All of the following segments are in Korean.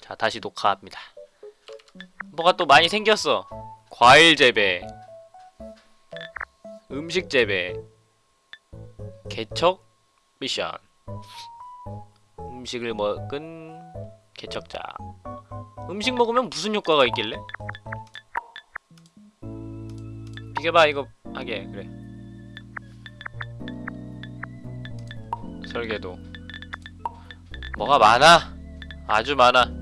자 다시 녹화합니다. 뭐가 또 많이 생겼어? 과일 재배 음식 재배 개척 미션. 음식을 먹은 개척자. 음식 먹으면 무슨 효과가 있길래? 비켜봐 이거 하게. 그래. 설계도. 뭐가 많아? 아주 많아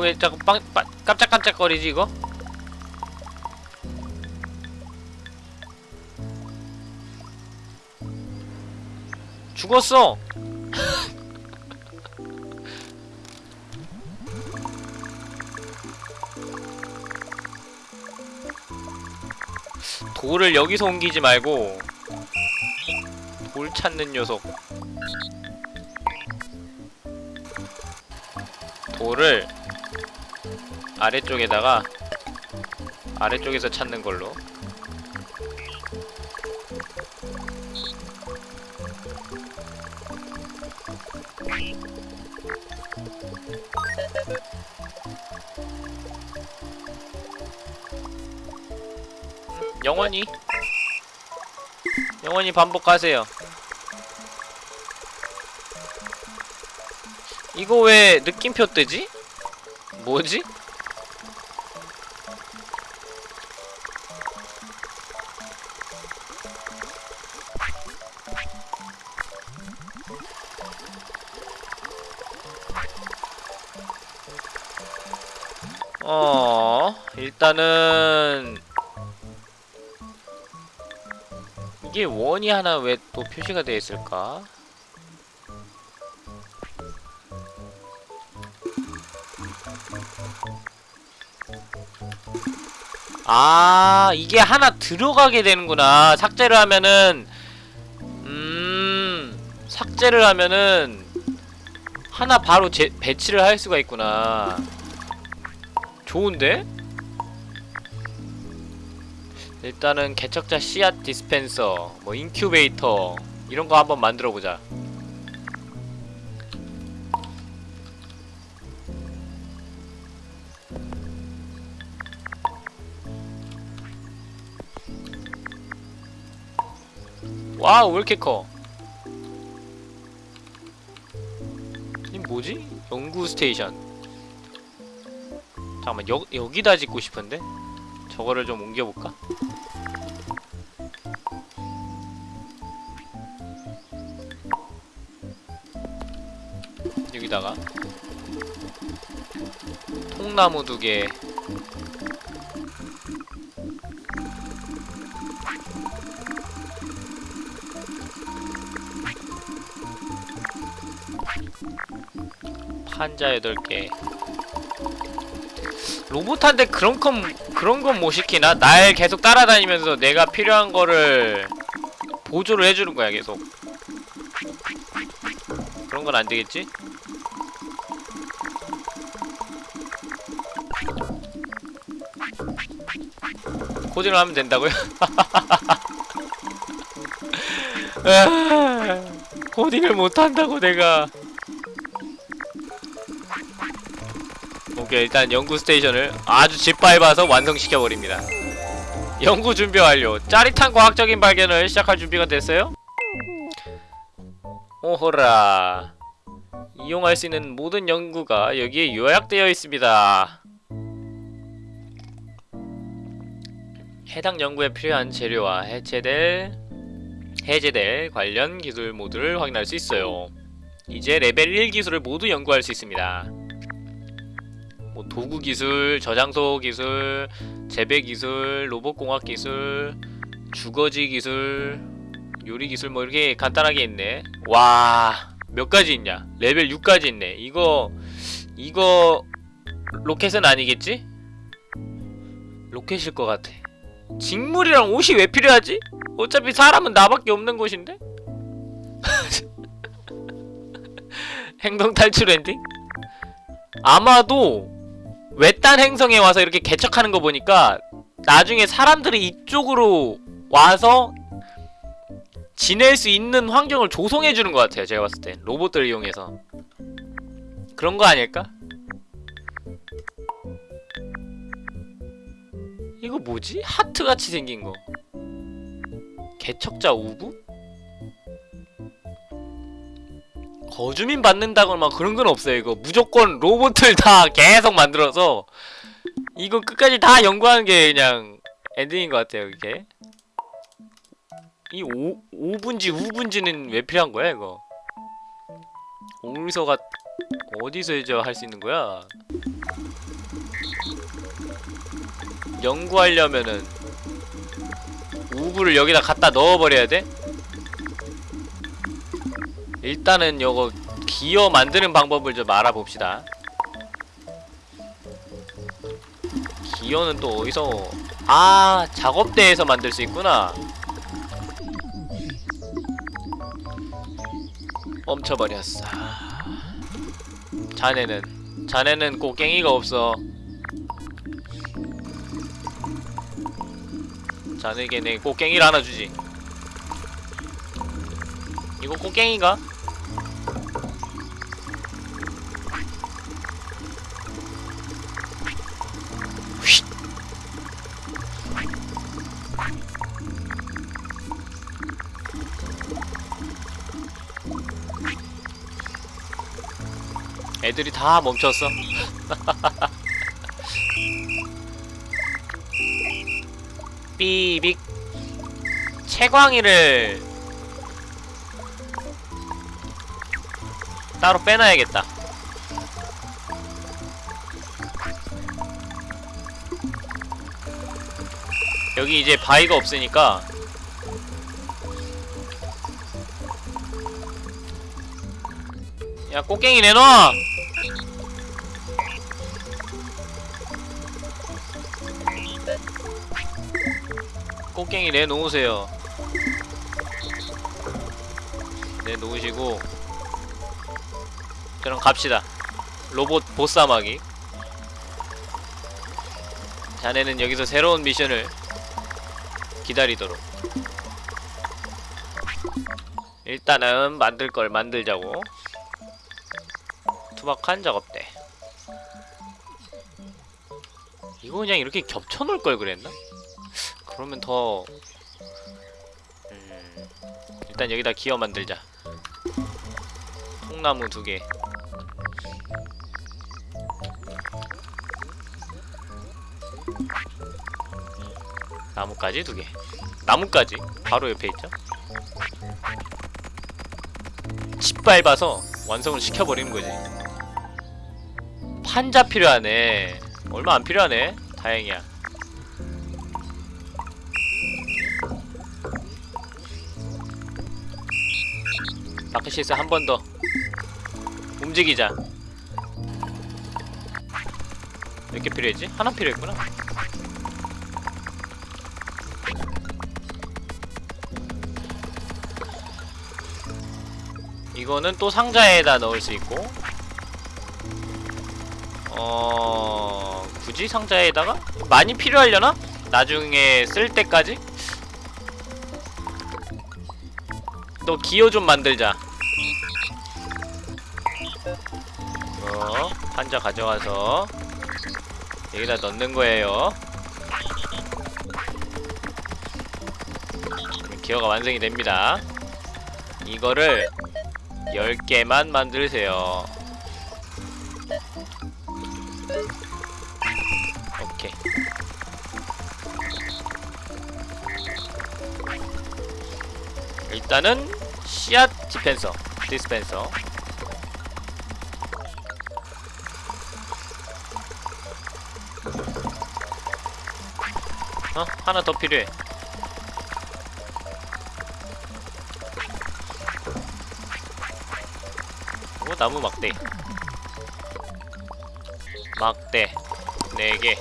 왜 자꾸 빵, 빵 깜짝깜짝거리지 이거? 죽었어! 돌을 여기서 옮기지 말고 돌 찾는 녀석 돌을 아래쪽에다가 아래쪽에서 찾는 걸로 영원히 영원히 반복하세요 이거 왜 느낌표 뜨지? 뭐지? 일단은 이게 원이 하나 왜 또 표시가 되어 있을까? 아 이게 하나 들어가게 되는구나 삭제를 하면은 음 삭제를 하면은 하나 바로 제, 배치를 할 수가 있구나 좋은데? 일단은 개척자 씨앗 디스펜서 뭐 인큐베이터 이런 거 한번 만들어 보자 와우 왜 이렇게 커? 이 뭐지? 연구 스테이션 잠깐만 여, 여기다 짓고 싶은데? 저거를 좀 옮겨볼까? 여기다가 통나무 두개 판자 8개 로봇한테 그런 건 그런 건 못 시키나? 날 계속 따라다니면서 내가 필요한 거를 보조를 해주는 거야 계속 그런 건 안 되겠지? 코딩을 하면 된다고요? 아, 코딩을 못한다고 내가 오케이 일단 연구 스테이션을 아주 짓밟아서 완성시켜버립니다. 연구 준비 완료. 짜릿한 과학적인 발견을 시작할 준비가 됐어요? 오호라. 이용할 수 있는 모든 연구가 여기에 요약되어 있습니다. 해당 연구에 필요한 재료와 해체될 해제될 관련 기술 모두를 확인할 수 있어요. 이제 레벨 1 기술을 모두 연구할 수 있습니다 뭐 도구 기술, 저장소 기술, 재배 기술, 로봇 공학 기술, 주거지 기술, 요리 기술 뭐 이렇게 간단하게 있네. 와, 몇 가지 있냐? 레벨 6까지 있네. 이거 이거 로켓은 아니겠지? 로켓일 것 같아. 직물이랑 옷이 왜 필요하지? 어차피 사람은 나밖에 없는 곳인데? 행동 탈출 엔딩? 아마도 외딴 행성에 와서 이렇게 개척하는 거 보니까 나중에 사람들이 이쪽으로 와서 지낼 수 있는 환경을 조성해 주는 것 같아요. 제가 봤을 땐 로봇들 이용해서 그런 거 아닐까? 이거 뭐지? 하트 같이 생긴 거. 개척자 우부? 거주민 받는다거나 막 그런 건 없어요. 이거 무조건 로봇을 다 계속 만들어서 이거 끝까지 다 연구하는 게 그냥 엔딩인 것 같아요. 이게 이 오, 5분지 우분지는 왜 필요한 거야 이거? 어디서가 어디서 이제 할 수 있는 거야? 연구하려면은 우부를 여기다 갖다 넣어버려야 돼? 일단은 요거 기어 만드는 방법을 좀 알아봅시다. 기어는 또 어디서 아 작업대에서 만들 수 있구나. 멈춰버렸어. 자네는 자네는 꽃갱이가 없어. 자네에게 내 꽃갱이를 하나 주지 이거? 휙. 애들이 다 멈췄어. 삐빅 채광이를 따로 빼놔야겠다. 여기 이제 바위가 없으니까 야 꽃갱이 내놔! 꽃갱이 내놓으세요 내놓으시고 그럼 갑시다. 로봇 보쌈하기. 자네는 여기서 새로운 미션을 기다리도록. 일단은 만들 걸 만들자고. 투박한 작업대 이거 그냥 이렇게 겹쳐 놓을 걸 그랬나? 그러면 더 음, 일단 여기다 기어 만들자. 통나무 두개 나무까지 두 개. 나무까지? 바로 옆에 있죠? 짓밟아서 완성을 시켜버리는 거지. 판자 필요하네. 얼마 안 필요하네. 다행이야. 마크시스 한 번 더. 움직이자. 몇 개 필요했지? 하나 필요했구나 이거는 또 상자에다 넣을 수 있고 어... 굳이 상자에다가? 많이 필요하려나? 나중에 쓸 때까지? 또 기어 좀 만들자 어, 판자 가져와서 여기다 넣는 거예요 기어가 완성이 됩니다 이거를 10개만 만들세요. 오케이. 일단은 씨앗 디펜서 디스펜서. 어? 하나 더 필요해 나무 막대. 막대. 4개.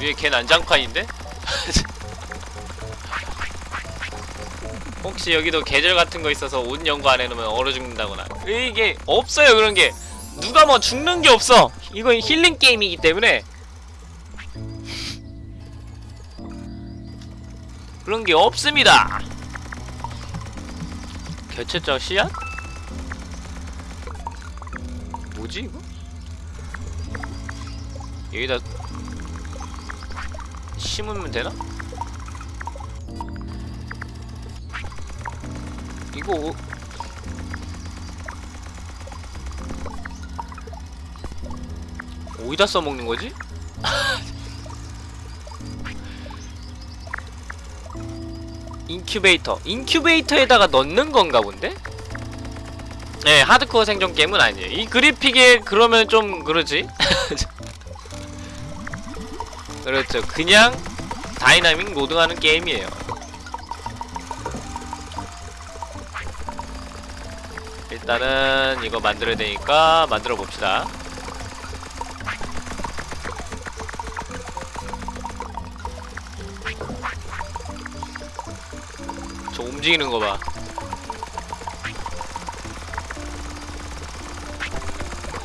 위에 걔 난장판인데? 혹시 여기도 계절 같은 거 있어서 옷 연구 안 해놓으면 얼어 죽는다거나. 이게 없어요 그런 게. 누가 뭐 죽는 게 없어. 이건 힐링 게임이기 때문에. 그런 게 없습니다 개체적 씨앗? 뭐지 이거? 여기다 심으면 되나? 이거 어- 어디다 써먹는 거지? 인큐베이터. 인큐베이터에다가 넣는 건가 본데? 네 하드코어 생존 게임은 아니에요. 이 그래픽에 그러면 좀 그러지? 그렇죠. 그냥 dynamic loading하는 게임이에요. 일단은 이거 만들어야 되니까 만들어 봅시다 움직이는 거 봐.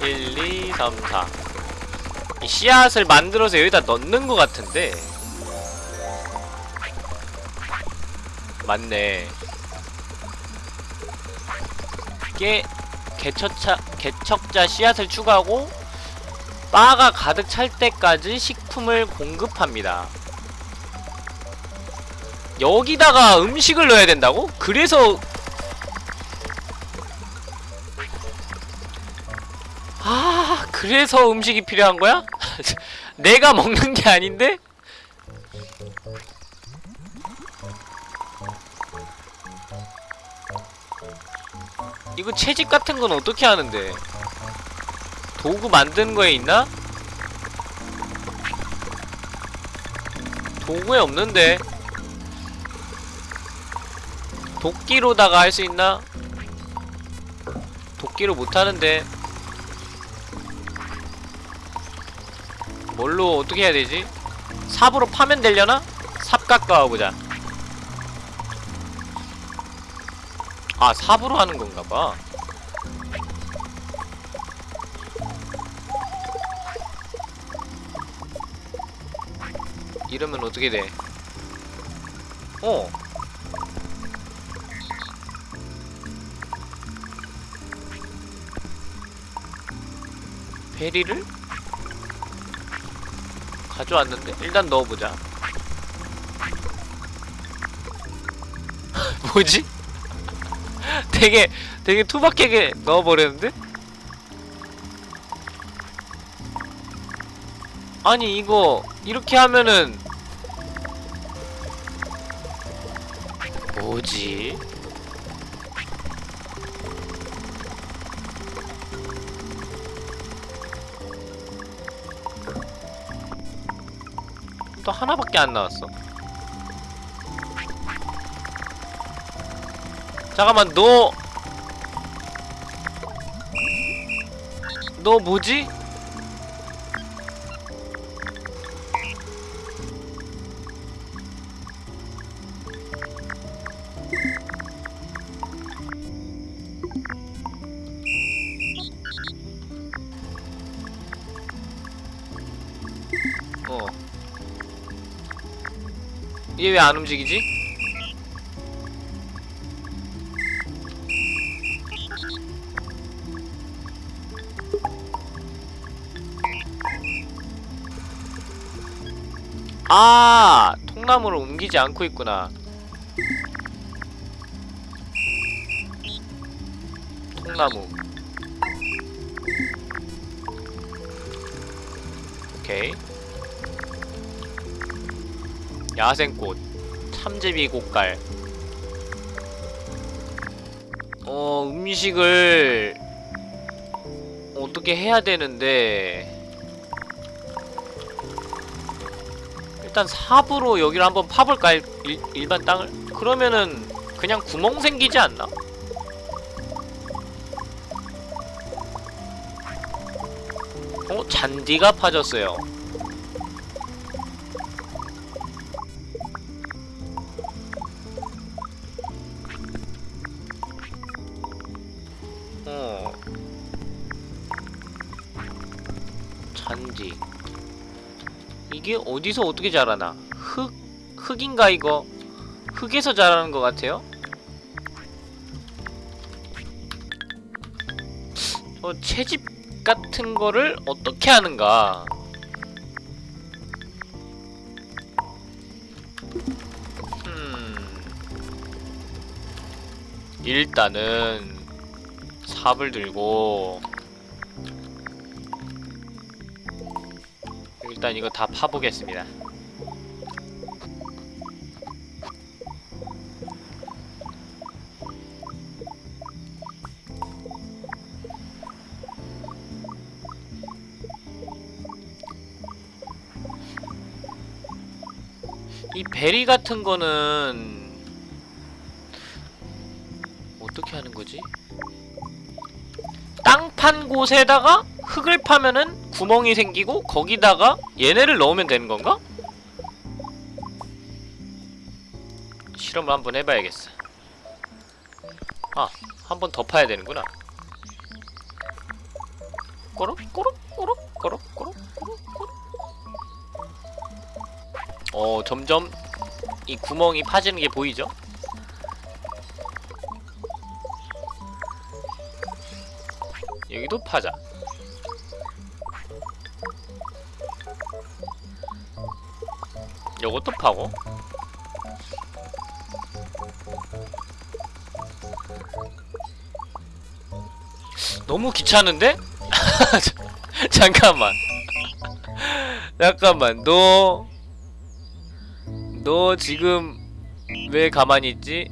1, 2, 3, 4. 이 씨앗을 만들어서 여기다 넣는 것 같은데. 맞네. 이게 개척자, 개척자 씨앗을 추가하고 바가 가득 찰 때까지 식품을 공급합니다. 여기다가 음식을 넣어야 된다고? 그래서 아 그래서 음식이 필요한 거야? 내가 먹는 게 아닌데? 이거 채집 같은 건 어떻게 하는데? 도구 만드는 거에 있나? 도구에 없는데 도끼로다가 할 수 있나? 도끼로 못하는데 뭘로 어떻게 해야 되지? 삽으로 파면 되려나? 삽 깎아보자 아 삽으로 하는 건가봐 이러면 어떻게 돼? 어 베리를 가져왔는데 일단 넣어보자. 뭐지? 되게 되게 투박하게 넣어버렸는데? 아니 이거 이렇게 하면은 뭐지? 또 하나밖에 안 나왔어. 잠깐만, 너. 너 뭐지? 왜 안 움직이지? 아, 통나무를 옮기지 않고 있구나. 통나무. 오케이. 야생꽃 참제비 꽃갈 어 음식을 어떻게 해야 되는데? 일단 삽으로 여기를 한번 파볼까 일, 일- 일반 땅을? 그러면은 그냥 구멍 생기지 않나? 어 잔디가 파졌어요 어디서 어떻게 자라나? 흙 흙인가 이거? 흙에서 자라는 것 같아요? 저 채집 같은 거를 어떻게 하는가? 음 일단은 삽을 들고 일단 이거 다 파보겠습니다. 이 베리 같은 거는 어떻게 하는 거지? 땅 판 곳에다가 흙을 파면은 구멍이 생기고 거기다가 얘네를 넣으면 되는 건가? 실험을 한번 해봐야겠어. 아, 한 번 더 파야 되는구나. 꼬록 꼬록 꼬록 꼬록 꼬록 꼬록 꼬록. 어, 점점 이 구멍이 파지는 게 보이죠? 여기도 파자. 요것도 파고. 너무 귀찮은데? 잠깐만. 잠깐만. 너, 너 지금 왜 가만히 있지?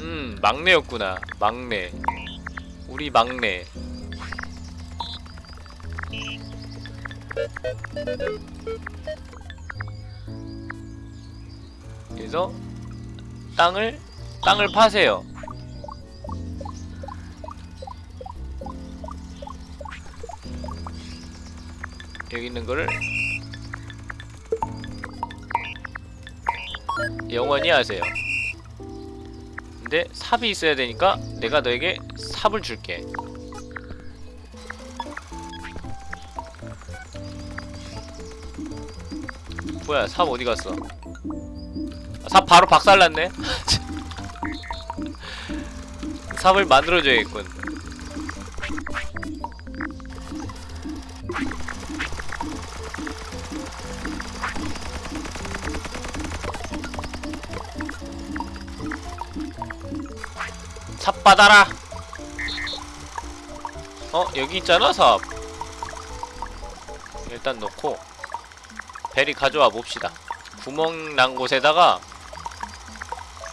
음, 막내였구나. 막내. 우리 막내. 그래서 땅을 땅을 파세요. 여기 있는 거를 영원히 하세요. 근데 삽이 있어야 되니까 내가 너에게 삽을 줄게. 뭐야 삽 어디 갔어? 아, 삽 바로 박살났네. 삽을 만들어줘야겠군. 삽 받아라. 어 여기 있잖아 삽. 일단 놓고 베리 가져와 봅시다. 구멍 난 곳에다가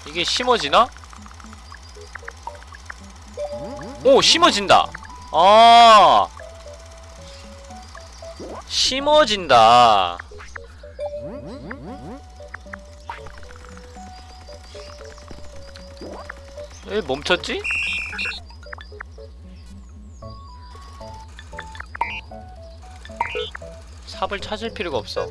이게 심어지나? 오 심어진다. 아 심어진다. 왜 멈췄지? 삽을 찾을 필요가 없어.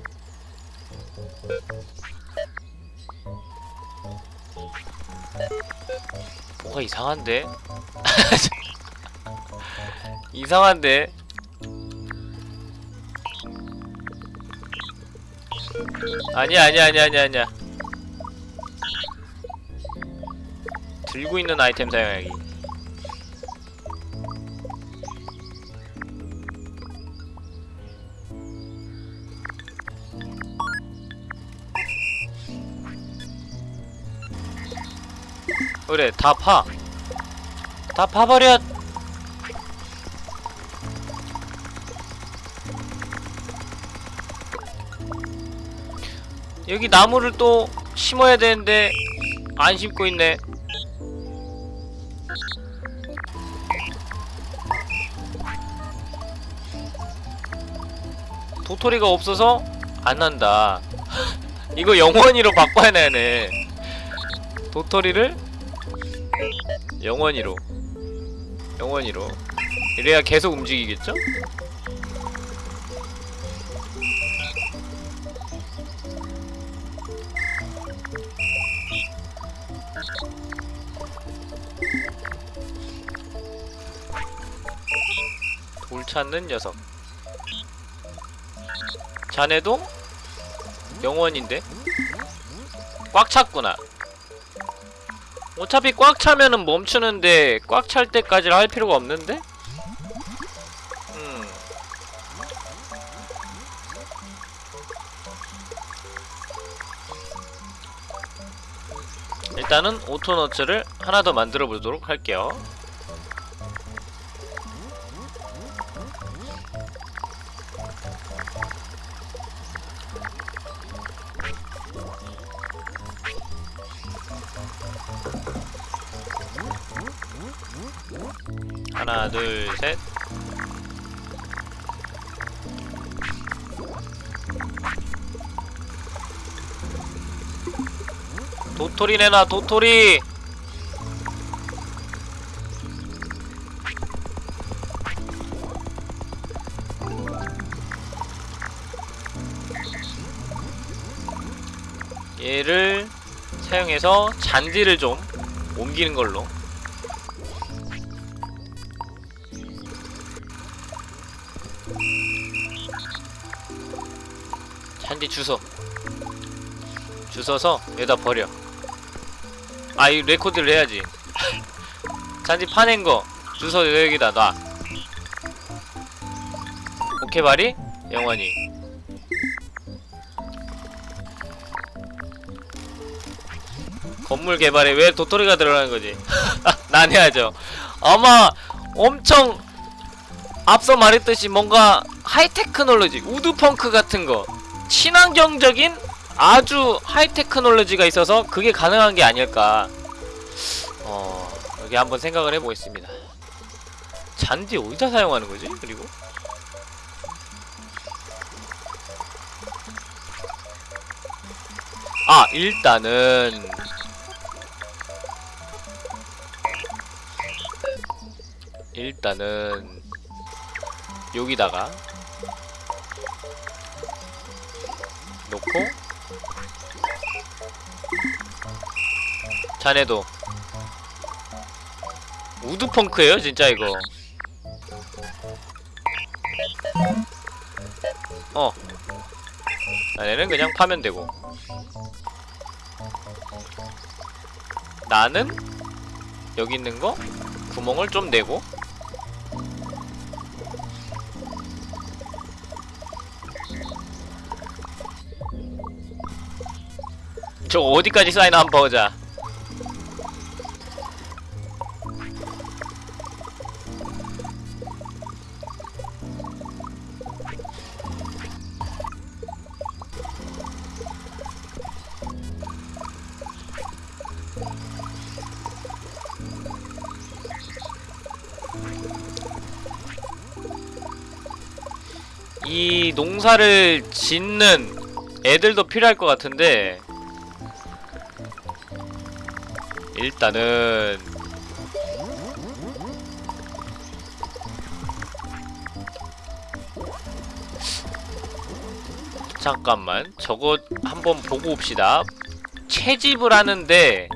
뭐가 이상한데? 이상한데? 아니야 아니야 아니야 아니야 아니야 들고 있는 아이템 사용하기 그래 다 파. 다 파버려. 여기 나무를 또 심어야 되는데 안 심고 있네. 도토리가 없어서 안 난다. 이거 영원히로 바꿔야 되네. 도토리를 영원히로. 영원히로. 이래야 계속 움직이겠죠? 물 찾는 녀석. 자네도 영원인데? 꽉 찼구나 어차피 꽉 차면은 멈추는데 꽉 찰 때까지 할 필요가 없는데? 음. 일단은 오토너츠를 하나 더 만들어 보도록 할게요. 하나, 둘, 셋. 도토리 내놔, 도토리! 얘를 사용해서 잔디를 좀 옮기는 걸로 잔디 주워 주워서 여기다 버려. 아 이 레코드를 해야지. 잔디 파낸 거 주워 여기다 놔. 오케이 바리? 영원히. 건물 개발에 왜 도토리가 들어가는 거지? 난 해야죠. 아마 엄청 앞서 말했듯이 뭔가 하이테크놀로지 우드펑크 같은 거 친환경적인 아주 하이테크놀로지가 있어서 그게 가능한 게 아닐까 어 여기 한번 생각을 해보겠습니다 잔디 어디다 사용하는 거지? 그리고 아 일단은 일단은 여기다가 놓고. 자네도. 우드펑크예요 진짜 이거. 어. 자네는 그냥 파면 되고. 나는? 여기 있는 거? 구멍을 좀 내고 저 어디까지 쌓이나 한번 보자. 이 농사를 짓는 애들도 필요할 것 같은데 일단은 잠깐만 저거 한번 보고 옵시다. 채집을 하는데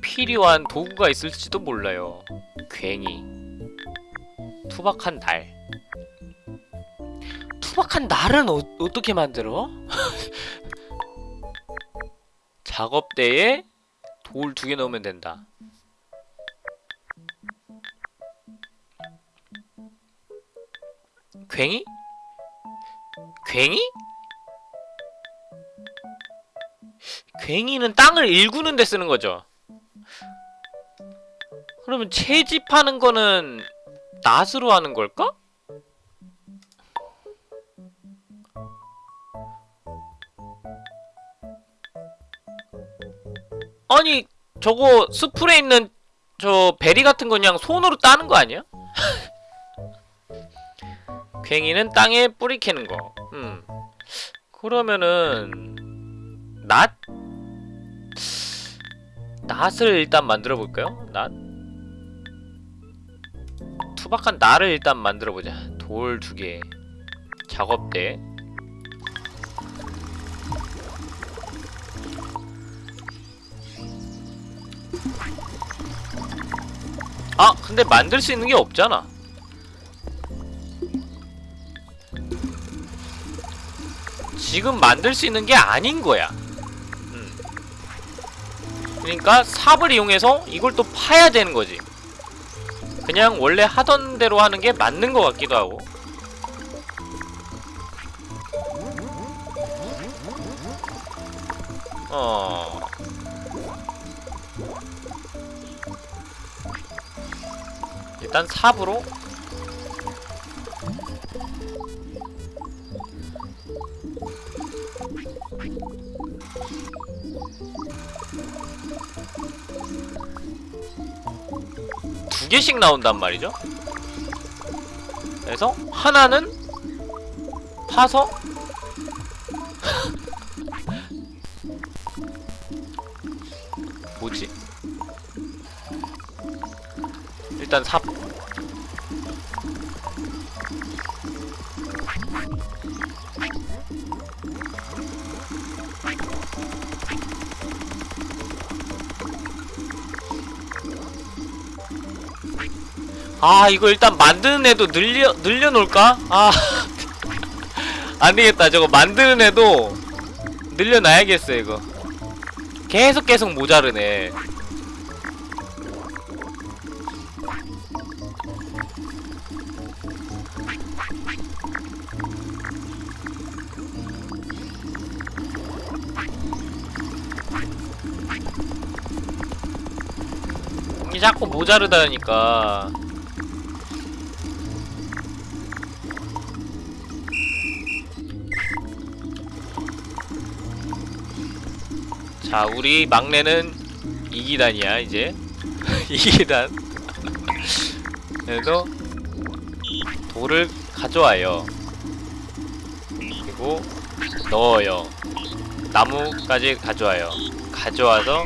필요한 도구가 있을지도 몰라요. 괭이 투박한 날 투박한 날은 어, 어떻게 만들어? 작업대에 돌 두 개 넣으면 된다. 괭이? 괭이? 괭이는 땅을 일구는 데 쓰는 거죠. 그러면 채집하는 거는 낫으로 하는 걸까? 아니 저거 스프레 있는 저 베리 같은 거 그냥 손으로 따는 거 아니야? 괭이는 땅에 뿌리 캐는 거. 음. 그러면은 낫? 낫을 일단 만들어 볼까요? 낫? 투박한 낫을 일단 만들어 보자. 돌 두 개. 작업대. 아 근데 만들 수 있는 게 없잖아. 지금 만들 수 있는 게 아닌 거야. 음. 그러니까 삽을 이용해서 이걸 또 파야 되는 거지. 그냥 원래 하던 대로 하는 게 맞는 것 같기도 하고. 어 일단 삽으로 두 개씩 나온단 말이죠. 그래서 하나는 파서 뭐지? 일단 삽 아 이거 일단 만드는 애도 늘려 늘려놓을까? 아. 안되겠다. 저거 만드는 애도 늘려놔야겠어 이거. 계속 계속 모자르네. 자꾸 모자르다니까 자 우리 막내는 이기단이야 이제. 이기단. 그래서 돌을 가져와요. 그리고 넣어요. 나무까지 가져와요. 가져와서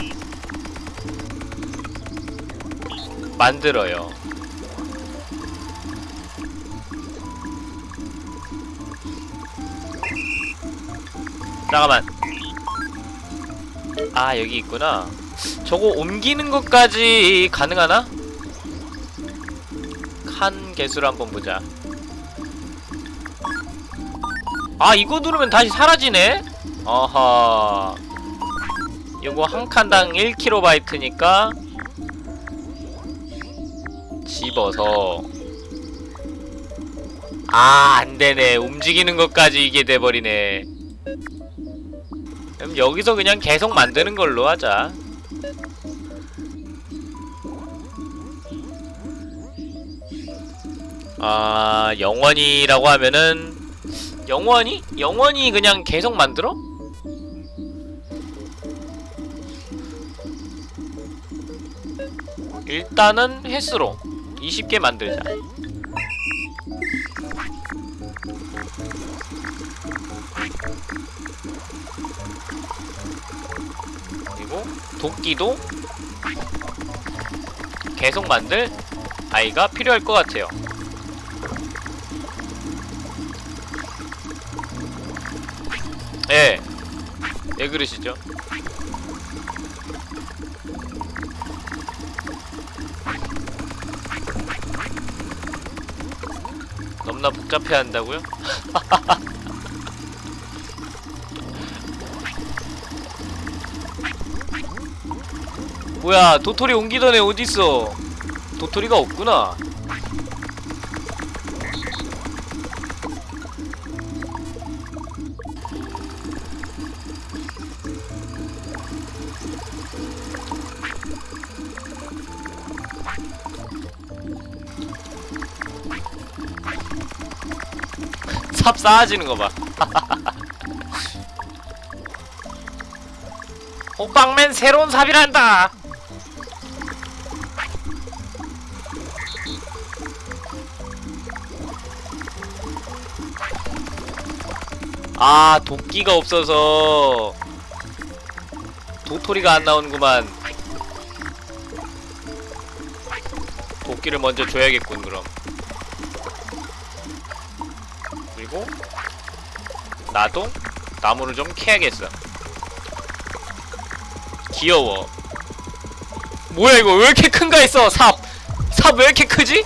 만들어요. 잠깐만 아 여기 있구나. 저거 옮기는 것까지 가능하나? 칸 개수를 한번 보자. 아 이거 누르면 다시 사라지네? 어허. 요거 한 칸당 1kB니까 집어서. 아 안되네. 움직이는 것까지 이게 돼버리네 여기서 그냥 계속 만드는 걸로 하자 아 영원히라고 하면은 영원히? 영원히 그냥 계속 만들어? 일단은 횟수로 20개 만들자 도끼도 계속 만들 아이가 필요할 것 같아요 예. 왜 그러시죠? 너무나 복잡해 한다고요? 뭐야 도토리 옮기던 애 어딨어 도토리가 없구나 삽 쌓아지는 거 봐. 호빵맨 새로운 삽이란다. 아 도끼가 없어서 도토리가 안 나오는구만. 도끼를 먼저 줘야겠군 그럼. 그리고 나도 나무를 좀 캐야겠어 귀여워 뭐야 이거 왜 이렇게 큰가 했어 삽! 삽삽왜 이렇게 크지?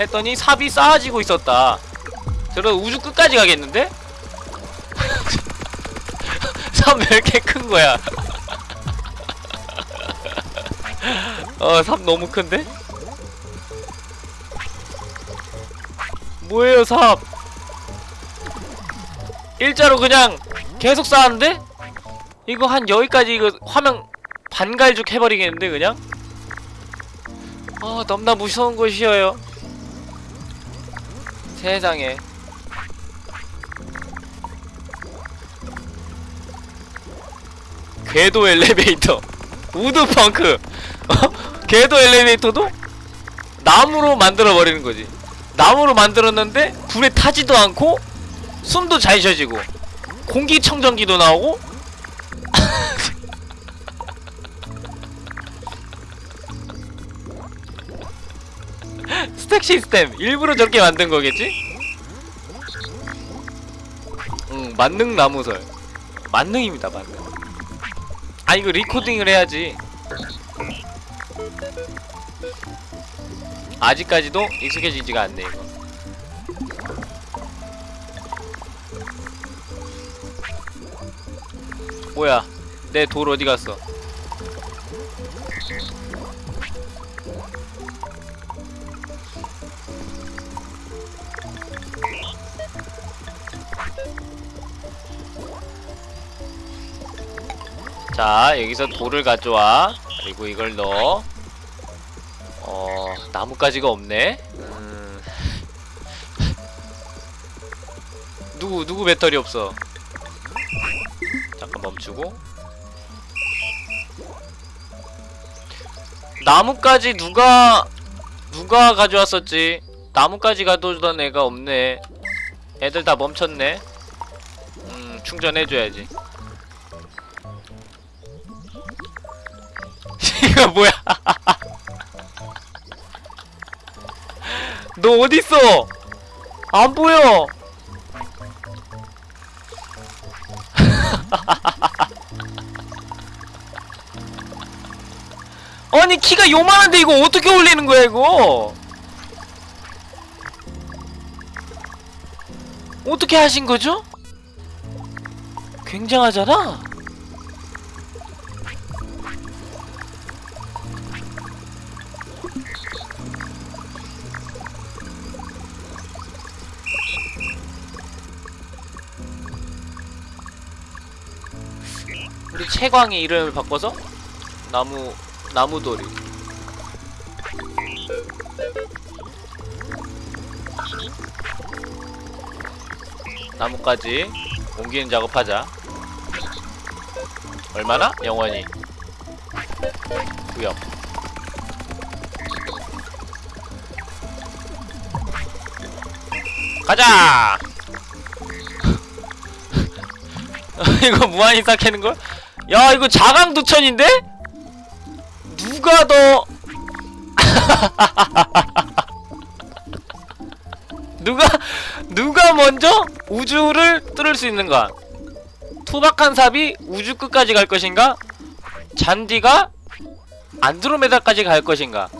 했더니 삽이 쌓아지고 있었다 저러 우주 끝까지 가겠는데? 삽왜 이렇게 큰 거야? 어, 삽 너무 큰데? 뭐예요, 삽? 일자로 그냥 계속 쌓았는데? 이거 한 여기까지 이거 화면 반갈죽 해버리겠는데, 그냥? 아, 너무나 무서운 곳이어요. 세상에. 궤도 엘리베이터. 우드펑크. 어? 궤도 엘리베이터도 나무로 만들어 버리는 거지. 나무로 만들었는데 불에 타지도 않고 숨도 잘 쉬어지고 공기청정기도 나오고 스택 시스템. 일부러 저렇게 만든 거겠지? 응 만능 나무설. 만능입니다 만능 아 이거 리코딩을 해야지. 아직까지도 익숙해지지가 않네 이거. 뭐야? 내 돌 어디 갔어 자 여기서 돌을 가져와. 그리고 이걸 넣어. 어 나뭇가지가 없네. 음... 누구 누구 배터리 없어? 잠깐 멈추고. 나뭇가지 누가 누가 가져왔었지? 나뭇가지 가져오던 애가 없네. 애들 다 멈췄네. 음 충전해줘야지 이거 뭐야? 너 어딨어? 안 보여. 아니 키가 요만한데 이거 어떻게 올리는 거야 이거? 어떻게 하신 거죠? 굉장하잖아. 우리 채광이 이름을 바꿔서 나무 나무돌이 나무까지 옮기는 작업하자 얼마나? 영원히 구역 가자! 이거 무한히 쌓이는걸? 야 이거 자강두천인데? 누가 더 누가 누가 먼저 우주를 뚫을 수 있는가? 투박한 삽이 우주 끝까지 갈 것인가? 잔디가 안드로메다까지 갈 것인가?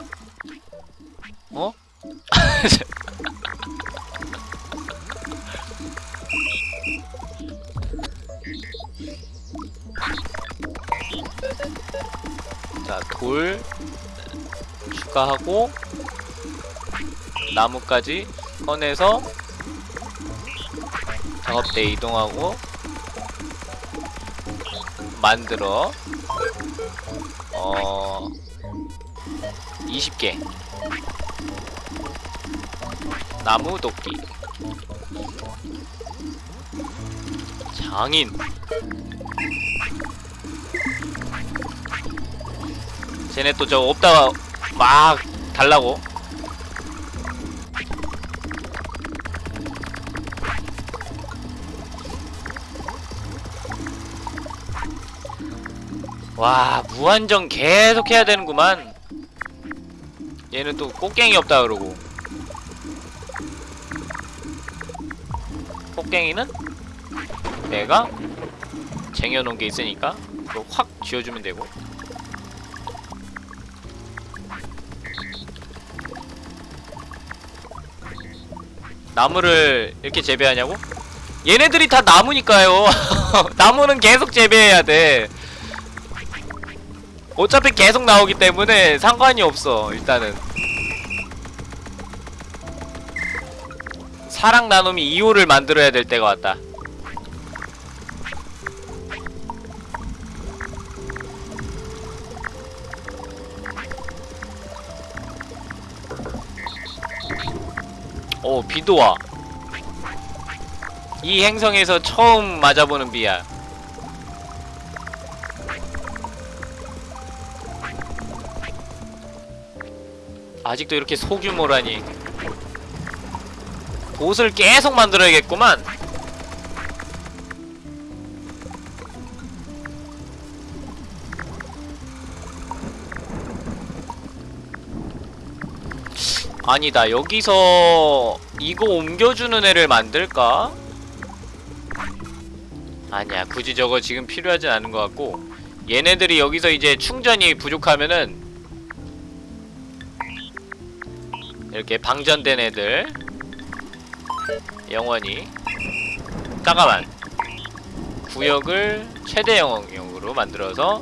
어? 자, 돌 추가하고 나무까지 꺼내서 작업대 이동하고 만들어. 어 20개. 나무 도끼. 장인 쟤네 또 저 없다가 막 달라고. 와 무한정 계속 해야 되는구만. 얘는 또 꽃갱이 없다 그러고. 꽃갱이는? 내가? 쟁여놓은 게 있으니까 그거 확 쥐어주면 되고 나무를 이렇게 재배하냐고? 얘네들이 다 나무니까요. 나무는 계속 재배해야 돼. 어차피 계속 나오기 때문에 상관이 없어 일단은. 사랑 나눔이 2호를 만들어야 될 때가 왔다 오 비도 와. 이 행성에서 처음 맞아보는 비야. 아직도 이렇게 소규모라니. 보스를 계속 만들어야겠구만. 아니다 여기서 이거 옮겨주는 애를 만들까? 아니야 굳이 저거 지금 필요하진 않은 것 같고 얘네들이 여기서 이제 충전이 부족하면은 이렇게 방전된 애들 영원히 잠깐만 구역을 최대 영역으로 만들어서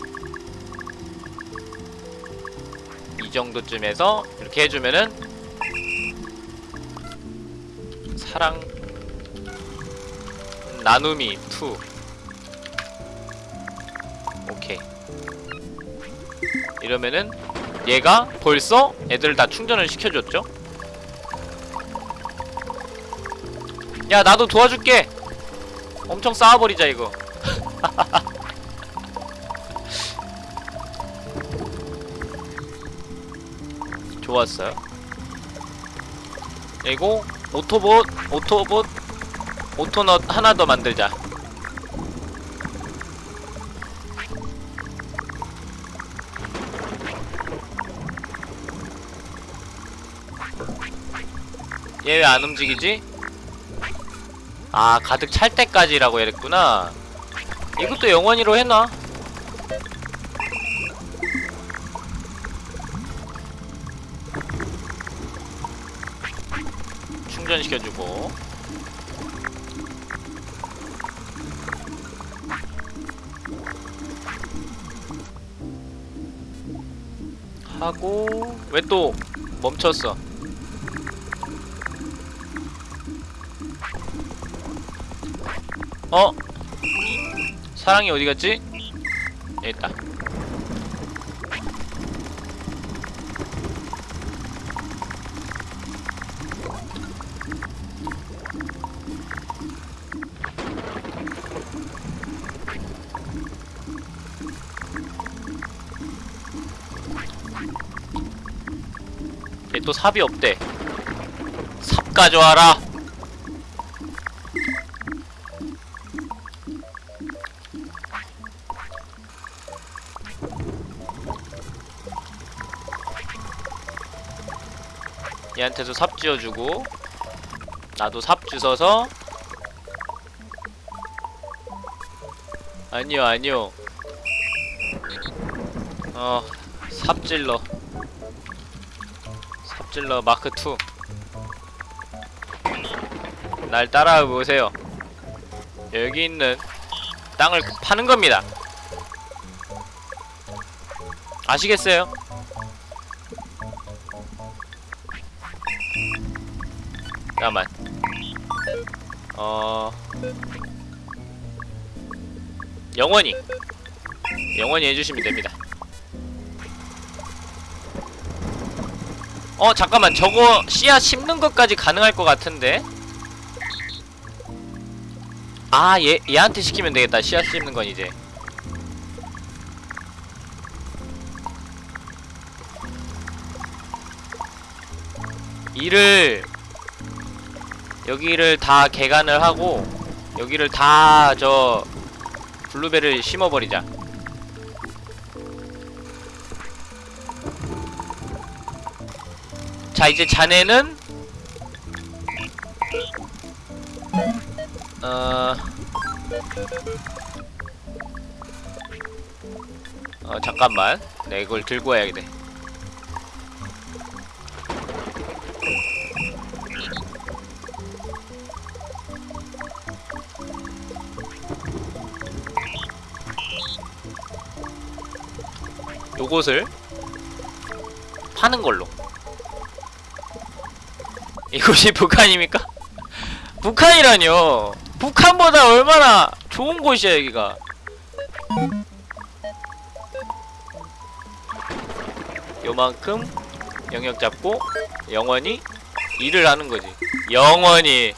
이 정도쯤에서 이렇게 해주면은 사랑 나눔이 2 오케이. 이러면은 얘가 벌써 애들을 다 충전을 시켜줬죠? 야 나도 도와줄게. 엄청 쌓아버리자 이거. 좋았어요. 그리고 오토봇 오토봇 오토넛 하나 더 만들자. 얘 왜 안 움직이지? 아 가득 찰 때까지라고 했구나. 이것도 영원히로 해놔 충전시켜주고 하고 왜 또 멈췄어 어? 사랑이 어디 갔지? 여기 있다 또 삽이 없대. 삽 가져와라. 얘한테도 삽 쥐어주고 나도 삽 주워서. 아니요 아니요. 어 삽질러 삽질러 마크 2 날 따라와 보세요. 여기 있는 땅을 파는 겁니다. 아시겠어요? 잠깐만. 어... 영원히 영원히 해주시면 됩니다 어 잠깐만. 저거 씨앗 심는 것까지 가능할 것 같은데? 아 얘, 얘한테 시키면 되겠다. 씨앗 심는 건 이제. 이를 여기를 다 개간을 하고 여기를 다 저 블루베를 심어버리자 자 이제 자네는? 어... 어 잠깐만. 내 이걸 들고 와야 돼. 요것을 파는 걸로. 이곳이 북한입니까? 북한이라뇨. 북한보다 얼마나 좋은 곳이야 여기가. 요만큼 영역 잡고 영원히 일을 하는 거지. 영원히.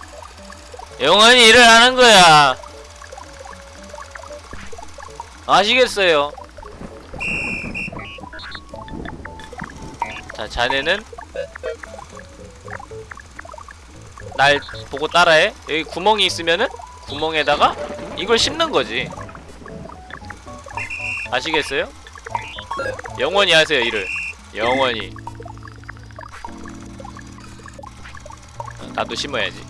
영원히 일을 하는 거야. 아시겠어요? 자 자네는 날 보고 따라해. 여기 구멍이 있으면은 구멍에다가 이걸 심는 거지. 아시겠어요? 영원히 하세요 일을. 영원히. 어, 나도 심어야지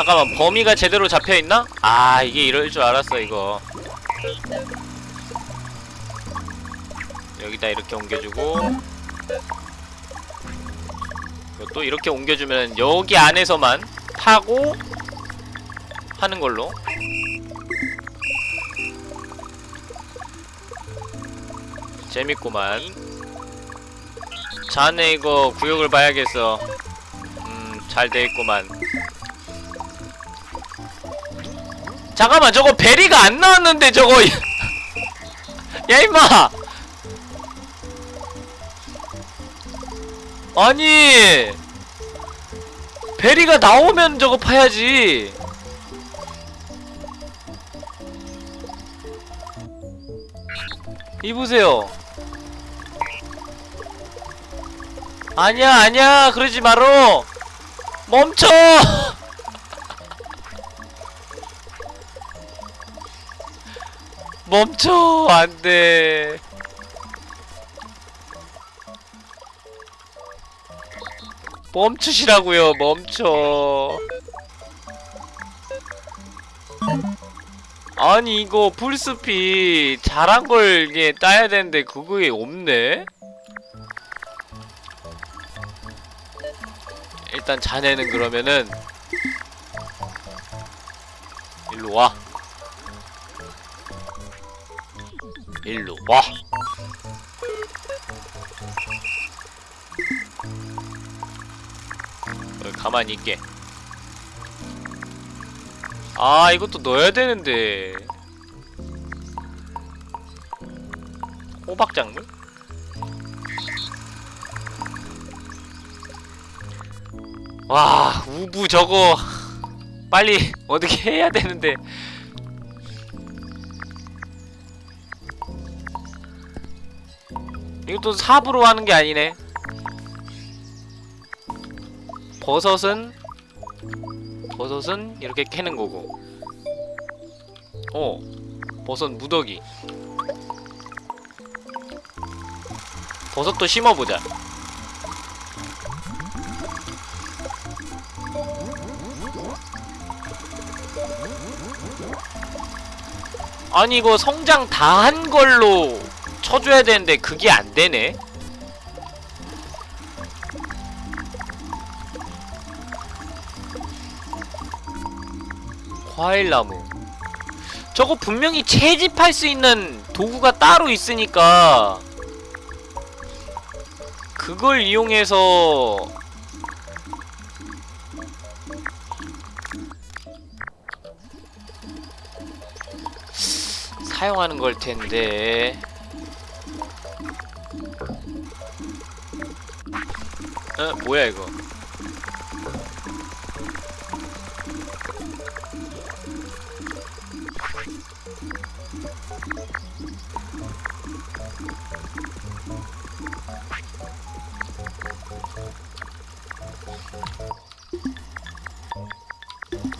잠깐만 범위가 제대로 잡혀있나? 아 이게 이럴 줄 알았어 이거. 여기다 이렇게 옮겨주고. 또 이렇게 옮겨주면 여기 안에서만 파고 하는 걸로. 재밌구만. 자네 이거 구역을 봐야겠어. 음 잘 돼있구만 잠깐만 저거 베리가 안 나왔는데 저거. 야 임마! 아니 베리가 나오면 저거 파야지. 이보세요. 아니야 아니야 그러지 말어 멈춰 멈춰 안돼. 멈추시라고요 멈춰. 아니 이거 풀스피 잘한 걸 이게 따야 되는데 그거에 없네? 일단 자네는 그러면은 일로 와 일로 와. 어, 가만히 있게. 아 이것도 넣어야 되는데. 호박작물? 와 우부 저거. 빨리 어떻게 해야 되는데 이것도 삽으로 하는 게 아니네. 버섯은 버섯은 이렇게 캐는 거고. 어 버섯 무더기. 버섯도 심어보자. 아니 이거 성장 다 한 걸로 쳐줘야 되는데 그게 안 되네. 과일나무. 저거 분명히 채집할 수 있는 도구가 따로 있으니까 그걸 이용해서 사용하는 걸 텐데 어? 뭐야 이거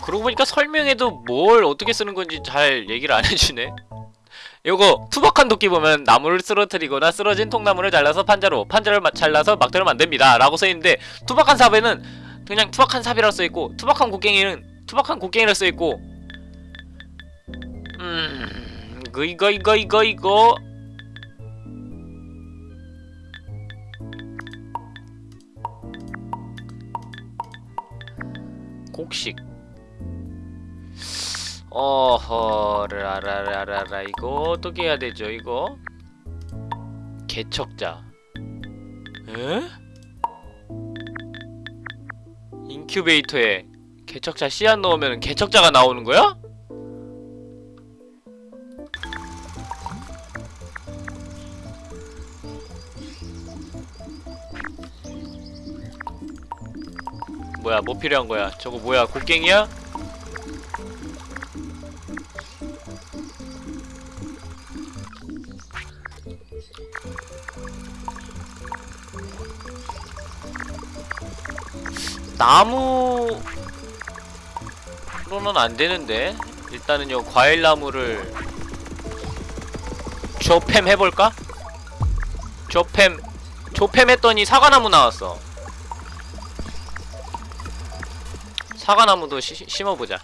그러고 보니까 설명에도 뭘 어떻게 쓰는 건지 잘 얘기를 안 해주네 요거 투박한 도끼 보면 나무를 쓰러뜨리거나 쓰러진 통나무를 잘라서 판자로 판자를 마- 잘라서 막대로 만듭니다. 라고 써있는데 투박한 삽에는 그냥 투박한 삽이라고 써있고 투박한 곡괭이는 투박한 곡괭이라고 써있고 음... 이거 이거 이거 이거 이거. 곡식 어허 라라라라라 이거 어떻게 해야 되죠 이거 개척자 에? 인큐베이터에 개척자 씨앗 넣으면 개척자가 나오는 거야? 뭐야 뭐 필요한 거야 저거 뭐야 곡괭이야? 나무로는 안 되는데 일단은 요 과일 나무를 조팸 해볼까? 조팸 조팸 했더니 사과나무 나왔어 사과나무도 시, 심어보자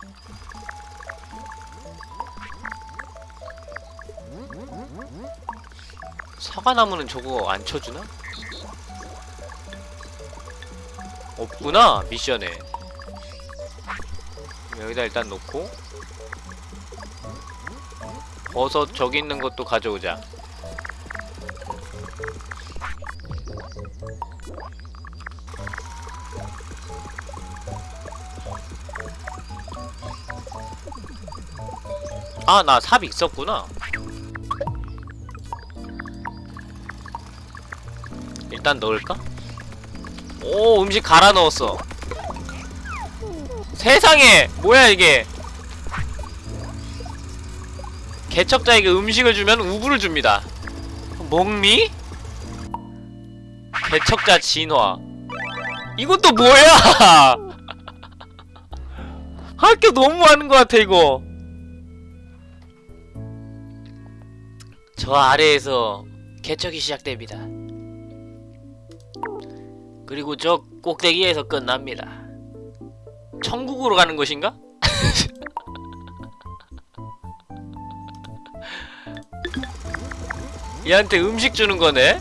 사과나무는 저거 안 쳐주나? 없구나 미션에. 여기다 일단 놓고. 버섯 저기 있는 것도 가져오자. 아 나 삽 있었구나. 일단 넣을까? 오 음식 갈아 넣었어. 세상에 뭐야 이게? 개척자에게 음식을 주면 우부를 줍니다. 먹미? 개척자 진화. 이것도 뭐야? 학교 너무하는 것 같아 이거. 저 아래에서 개척이 시작됩니다 그리고 저 꼭대기에서 끝납니다. 천국으로 가는 것인가? 얘한테 음식 주는 거네?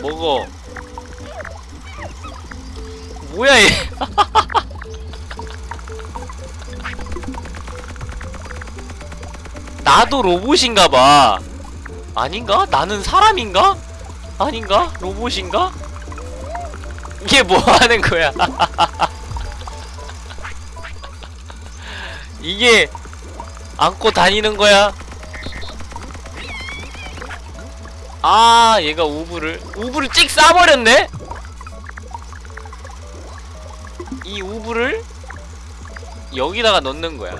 먹어. 뭐야 얘? 나도 로봇인가봐. 아닌가? 나는 사람인가? 아닌가? 로봇인가? 이게 뭐 하는 거야? 이게 안고 다니는 거야? 아, 얘가 우브를 우브를 찍 싸버렸네? 이 우브를 여기다가 넣는 거야.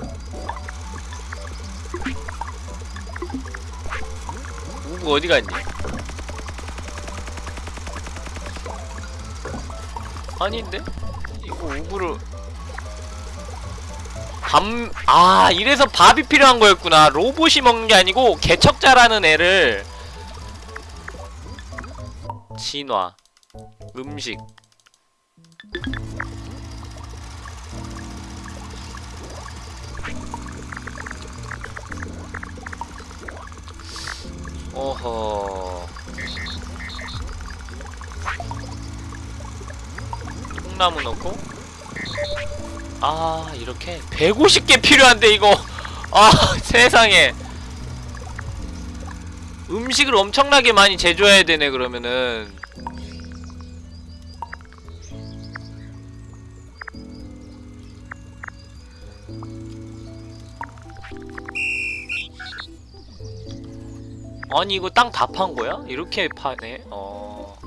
우브 어디 갔니? 아닌데? 이거 우브를. 밥, 아 이래서 밥이 필요한 거였구나. 로봇이 먹는 게 아니고 개척자라는 애를. 진화. 음식 어허. 통나무 넣고? 아 이렇게? 150개 필요한데 이거. 아 세상에. 음식을 엄청나게 많이 제조해야 되네 그러면은 아니 이거 땅 다 판 거야? 이렇게 파네? 어...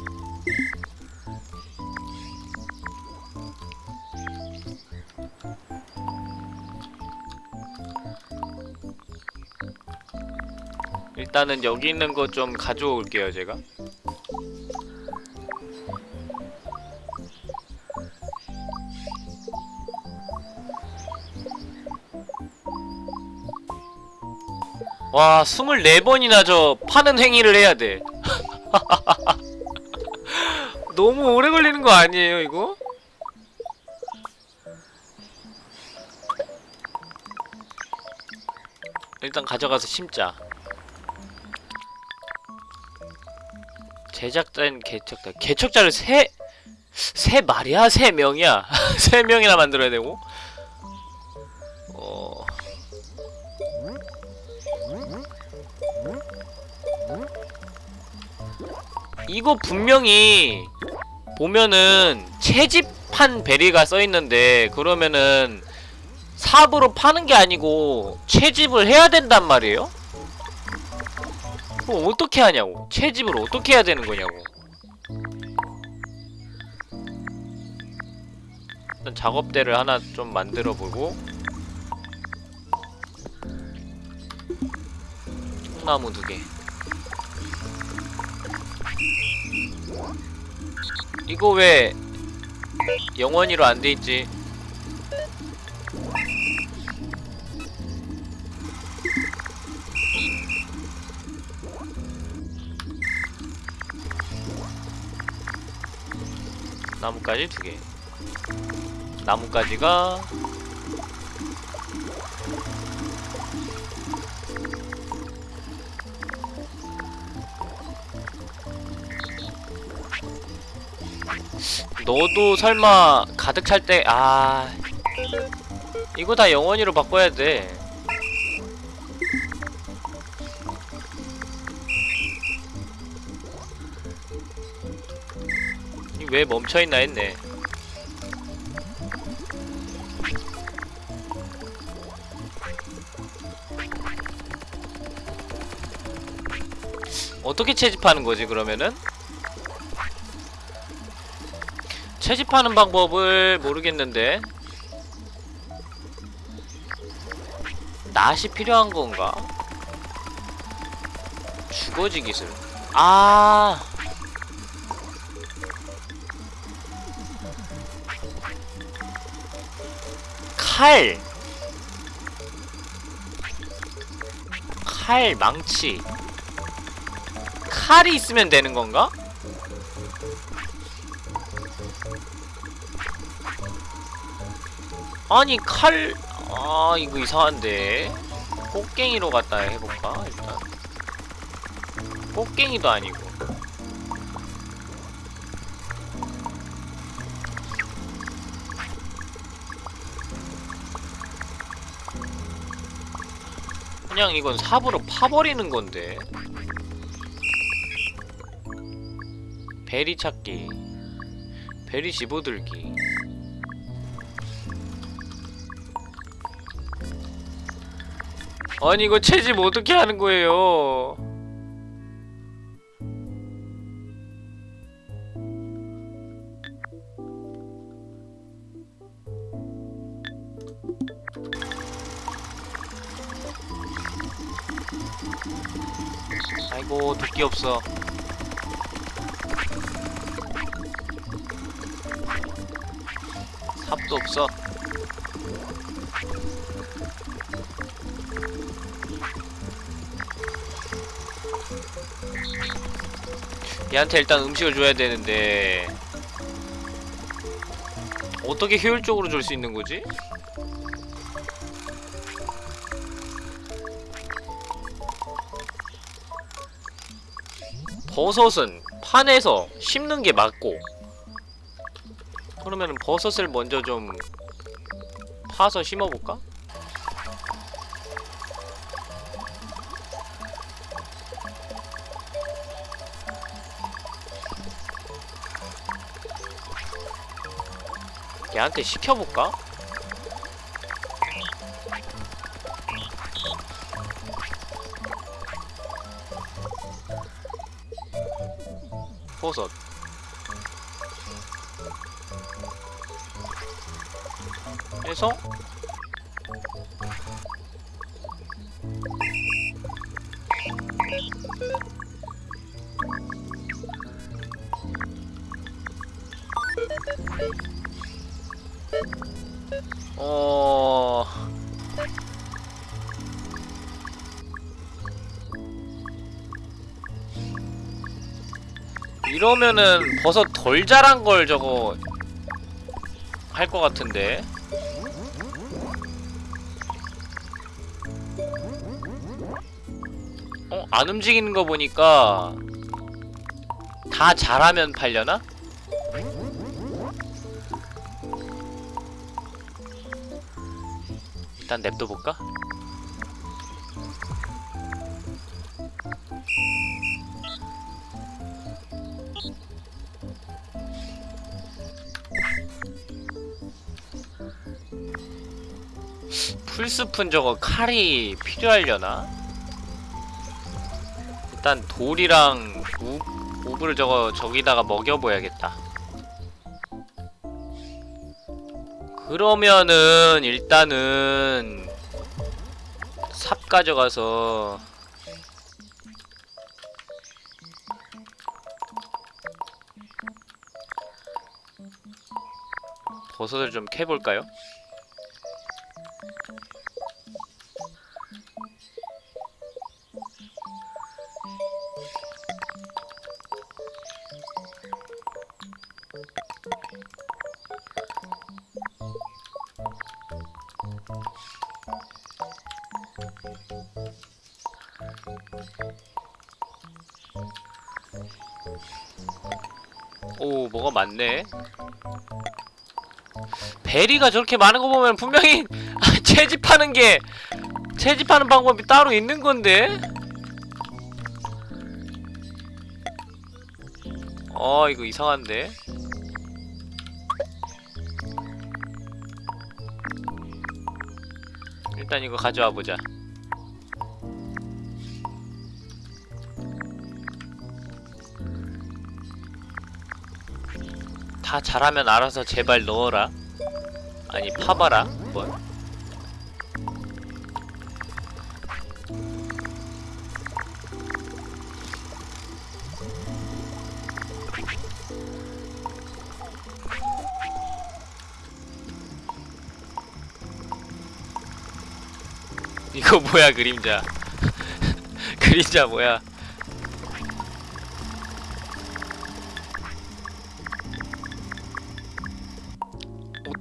일단은 여기 있는 거 좀 가져올게요 제가 와 24번이나 저 파는 행위를 해야 돼 너무 오래 걸리는 거 아니에요 이거? 일단 가져가서 심자 제작된 개척자 개척자를 세... 세 마리야? 세 명이야? 세 명이나 만들어야 되고? 이거 분명히 보면은 채집한 베리가 써있는데 그러면은 삽으로 파는 게 아니고 채집을 해야 된단 말이에요? 그럼 어떻게 하냐고? 채집을 어떻게 해야 되는 거냐고? 일단 작업대를 하나 좀 만들어 보고. 통나무 두개 이거 왜 영원히로 안 돼 있지? 나뭇가지 두 개. 나뭇가지가 너도 설마 가득 찰 때, 아. 이거 다 영원히로 바꿔야 돼. 이왜 멈춰있나 했네. 어떻게 채집하는 거지, 그러면은? 채집하는 방법을 모르겠는데 낫이 필요한 건가? 주거지 기술 아 칼! 칼, 망치 칼이 있으면 되는 건가? 아니 칼... 아 이거 이상한데. 꽃갱이로 갖다 해볼까 일단? 꽃갱이도 아니고. 그냥 이건 삽으로 파버리는 건데. 베리 찾기. 베리 집어들기 아니 이거 채집 어떻게 하는 거예요? 아이고 도끼 없어. 얘한테 일단 음식을 줘야 되는데 어떻게 효율적으로 줄 수 있는 거지? 버섯은 판에서 심는 게 맞고 그러면 버섯을 먼저 좀 파서 심어볼까? 얘한테 시켜볼까? 버섯 해서 이러면은 버섯 덜 자란 걸 저거 할 것 같은데 어? 안 움직이는 거 보니까 다 잘하면 팔려나? 일단 냅둬볼까? 풀숲은 저거 칼이 필요하려나? 일단 돌이랑 우, 우브를 저거 저기다가 먹여보야겠다 그러면은 일단은 삽 가져가서 버섯을 좀 캐볼까요? 오 뭐가 많네. 베리가 저렇게 많은 거 보면 분명히 채집하는 게 채집하는 방법이 따로 있는 건데? 어 이거 이상한데? 일단 이거 가져와 보자 다 잘하면 알아서 제발 넣어라. 아니 파봐라 뭘. 이거 뭐야 그림자. 그림자 뭐야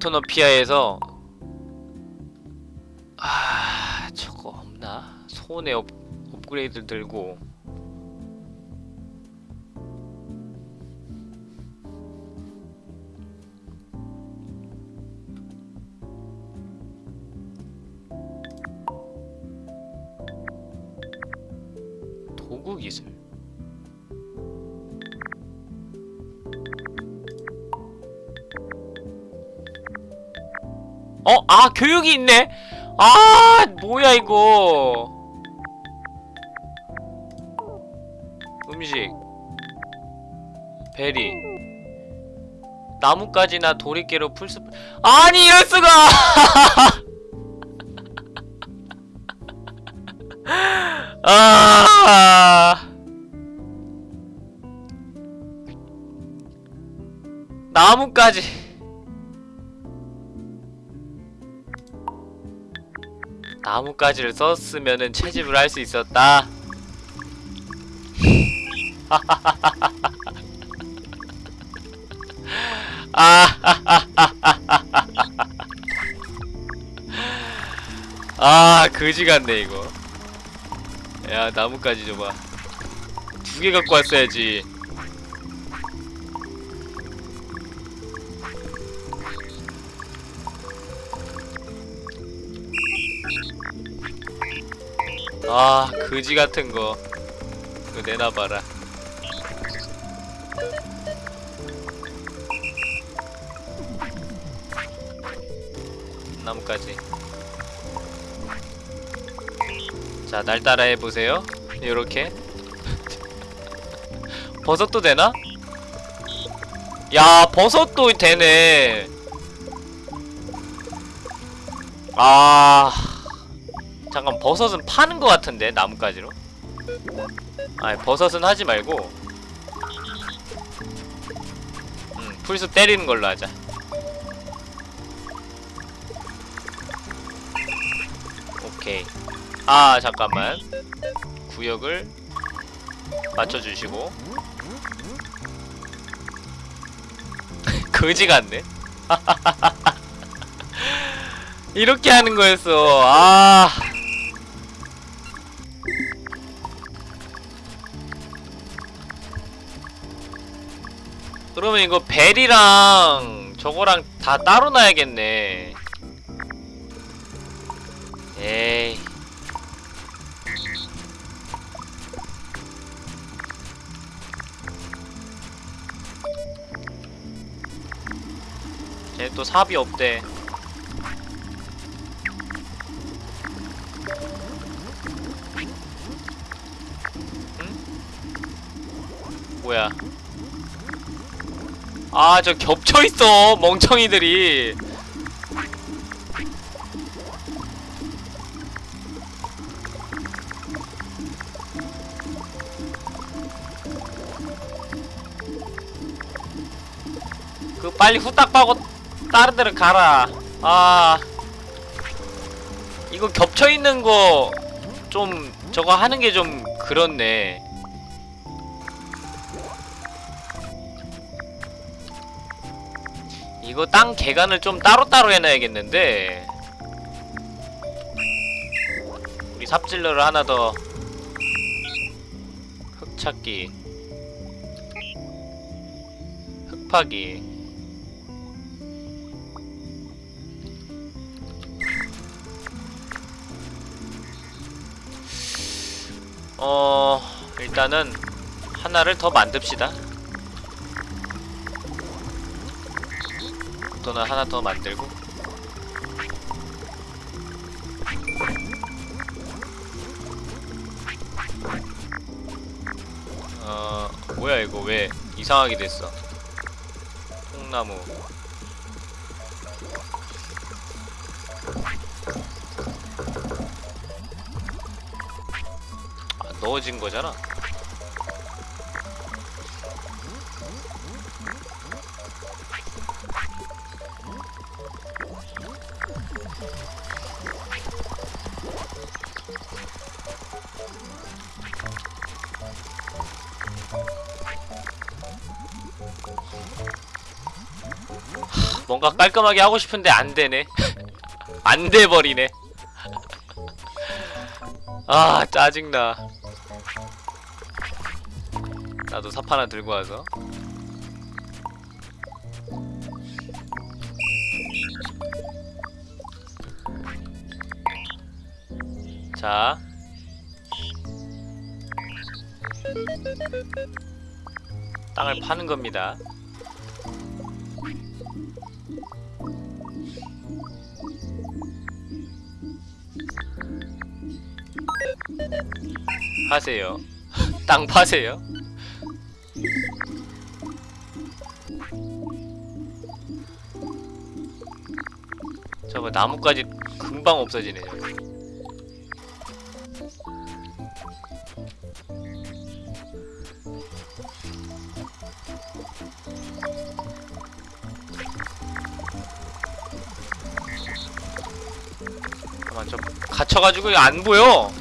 오토노피아에서 아 저거 없나? 손에 업, 업그레이드 들고 아 교육이 있네? 아 뭐야 이거? 음식. 베리. 나뭇가지나 도리깨로 풀숲 아니 이럴수가! 아! 나뭇가지 나뭇가지를 썼으면은 채집을 할 수 있었다. 아, 그지 같네 이거. 야, 나뭇가지 줘봐. 두 개 갖고 왔어야지. 아 그지 같은 거. 이거 내놔봐라. 나뭇가지. 자 날 따라 해보세요. 요렇게. 버섯도 되나? 야 버섯도 되네. 아 잠깐 버섯은 파는 것 같은데 나뭇가지로? 아니 버섯은 하지 말고. 음 풀숲 때리는 걸로 하자. 오케이. 아 잠깐만. 구역을 맞춰주시고. 거지 같네. 이렇게 하는 거였어. 아 그러면 이거 벨이랑 저거랑 다 따로 놔야겠네. 에이. 쟤 또 삽이 없대. 뭐야 아 저 겹쳐있어 멍청이들이. 그 빨리 후딱 빠고 다른 데로 가라. 아. 이거 겹쳐있는 거 좀 저거 하는 게 좀 그렇네 이거 땅 개간을 좀 따로따로 해놔야겠는데. 우리 삽질러를 하나 더 흙찾기 흙파기. 어... 일단은 하나를 더 만듭시다 또는 하나 더 만들고. 어... 뭐야 이거 왜 이상하게 됐어? 통나무. 아, 넣어진 거잖아 뭔가 깔끔하게 하고 싶은데 안 되네. 안 돼버리네. 아, 짜증나. 나도 삽 하나 들고 와서. 자. 땅을 파는 겁니다. 하세요. 땅 파세요. 저거 나무까지 금방 없어지네. 저거. 잠깐만 좀 갇혀가지고 안 보여.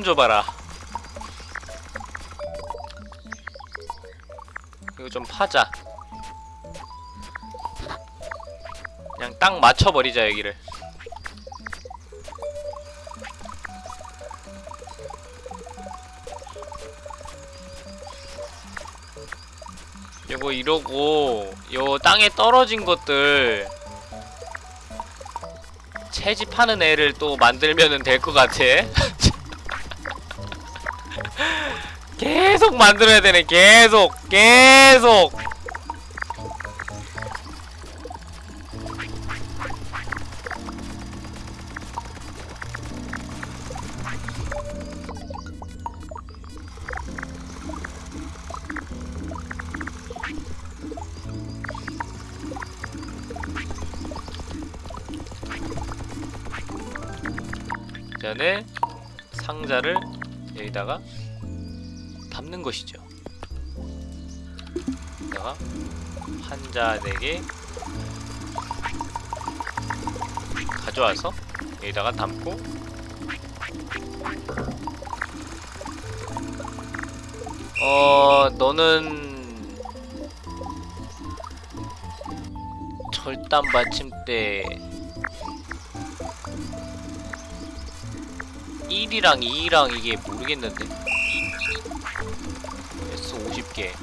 좀 줘봐라. 이거 좀 파자. 그냥 딱 맞춰버리자 여기를. 요거 이러고 요 땅에 떨어진 것들 채집하는 애를 또 만들면은 될 것 같아. 계속 만들어야 되네. 계속, 계속. 전에 상자를 여기다가 쓰는 것이죠. 다가 한자에게 가져와서 여기다가 담고 어... 너는 절단 받침대 1이랑 2랑 이게 모르겠는데? 개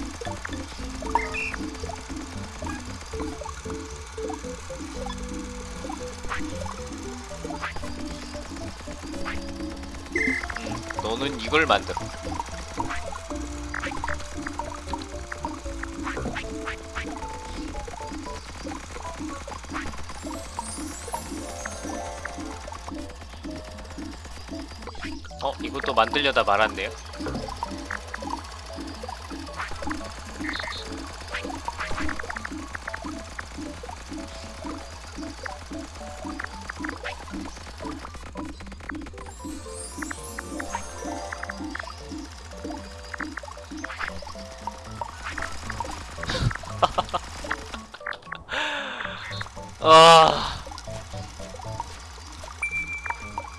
음, 너는 이걸 만들어 어? 이것도 만들려다 말았네요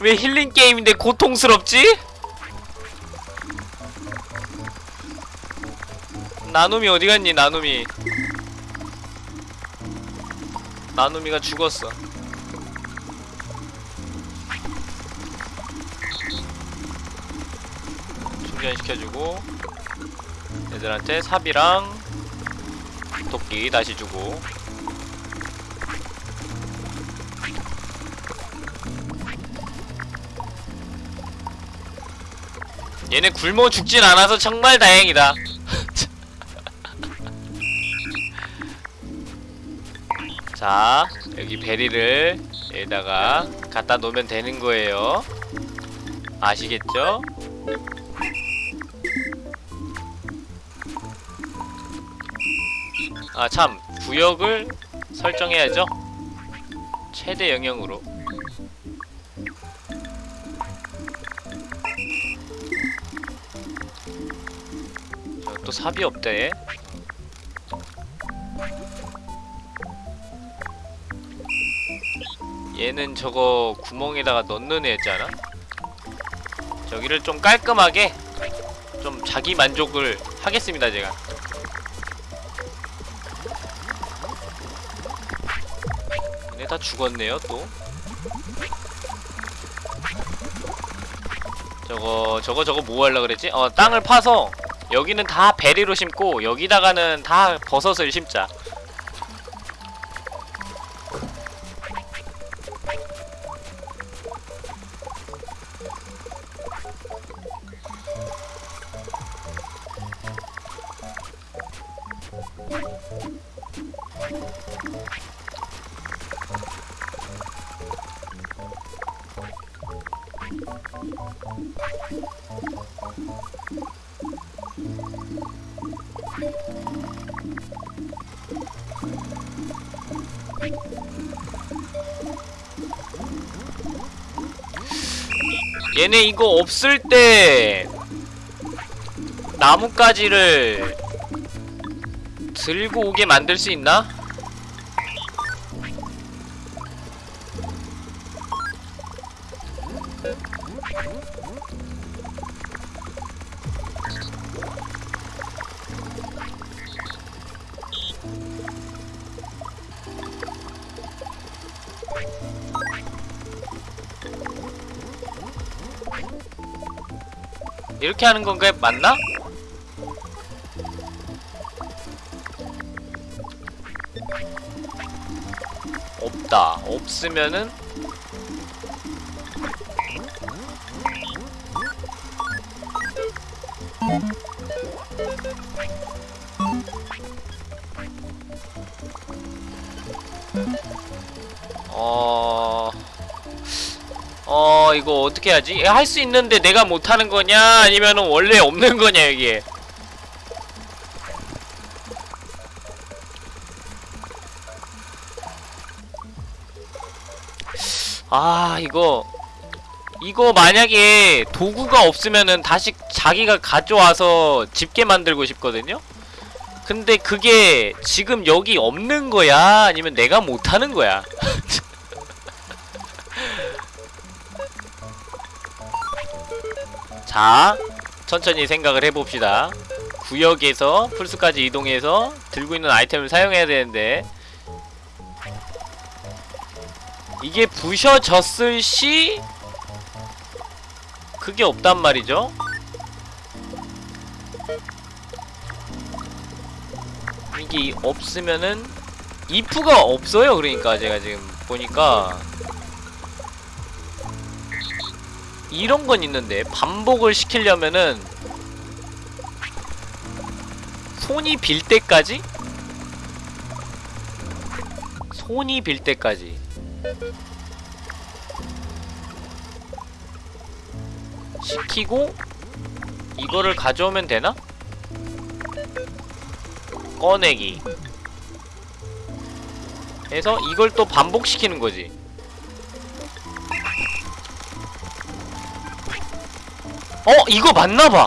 왜 힐링 게임인데 고통스럽지? 나눔이 어디 갔니 나눔이? 나눔이가 죽었어. 충전시켜주고 애들한테 삽이랑 도끼 다시 주고 얘네 굶어 죽진 않아서 정말 다행이다. 자 여기 베리를 여기다가 갖다 놓으면 되는 거예요. 아시겠죠? 아 참 구역을 설정해야죠. 최대 영역으로 삽이 없대. 얘는 저거 구멍에다가 넣는 애잖아? 저기를 좀 깔끔하게 좀 자기 만족을 하겠습니다 제가. 얘네 다 죽었네요 또. 저거 저거 저거 뭐 하려 그랬지? 어 땅을 파서 여기는 다 베리로 심고 여기다가는 다 버섯을 심자 얘네 이거 없을 때 나뭇가지를 들고 오게 만들 수 있나? 이렇게 하는 건가 맞나? 없다. 없으면은 어떻게 하지? 할 수 있는데 내가 못하는 거냐 아니면은 원래 없는 거냐 이게 아 이거 이거 만약에 도구가 없으면은 다시 자기가 가져와서 집게 만들고 싶거든요? 근데 그게 지금 여기 없는 거야? 아니면 내가 못하는 거야? 자, 천천히 생각을 해봅시다. 구역에서 풀스까지 이동해서 들고 있는 아이템을 사용해야 되는데. 이게 부셔졌을 시 그게 없단 말이죠? 이게 없으면은 이프가 없어요 그러니까 제가 지금 보니까 이런 건 있는데 반복을 시키려면은 손이 빌 때까지? 손이 빌 때까지. 시키고 이거를 가져오면 되나? 꺼내기. 해서 이걸 또 반복시키는 거지 어? 이거 맞나봐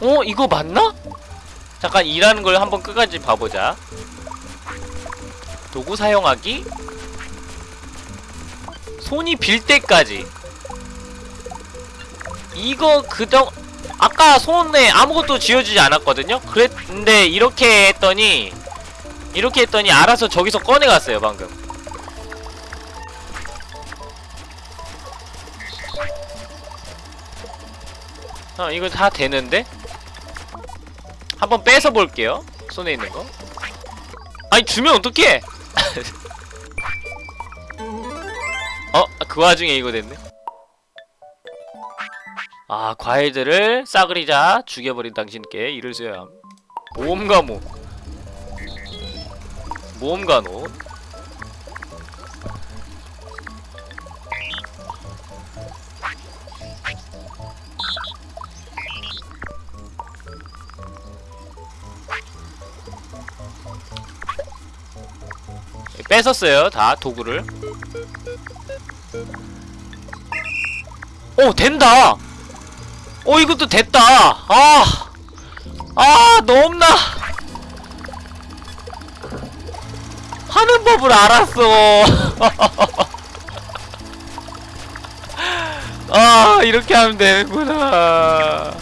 어? 이거 맞나? 잠깐 일하는 걸 한번 끝까지 봐보자 도구 사용하기 손이 빌 때까지 이거 그정 아까 손에 아무것도 쥐어주지 않았거든요? 그랬는데 이렇게 했더니 이렇게 했더니 알아서 저기서 꺼내갔어요 방금 어 이거 다 되는데? 한번 뺏어 볼게요 손에 있는 거. 아니 주면 어떡해? 어? 그 와중에 이거 됐네. 아 과일들을 싸그리자 죽여버린 당신께 이를 써야 함. 모험가모. 모험가노 뺏었어요 다 도구를. 오 된다! 어 이것도 됐다! 아! 아 너무나? 하는 법을 알았어. 아 이렇게 하면 되는구나.